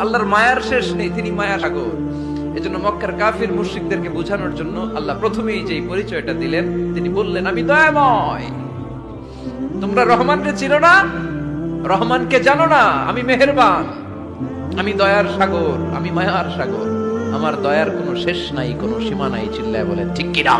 আল্লাহর মায়ার শেষ নেই, তিনি মায়া সাগর। এজন্য মক্কার কাফির মুশ্রিকদেরকে বোঝানোর জন্য আল্লাহ প্রথমেই যেই পরিচয়টা দিলেন, তিনি বললেন, আমি দয়াময়। তোমরা রহমানকে চিনো না, রহমানকে জানো না, আমি মেহেরবান। আমি দয়ার সাগর, আমি মায়ার সাগর। আমার দয়ার কোনো শেষ নাই, কোনো সীমা নাই, চিল্লায় বলেন, ঠিক কিনা?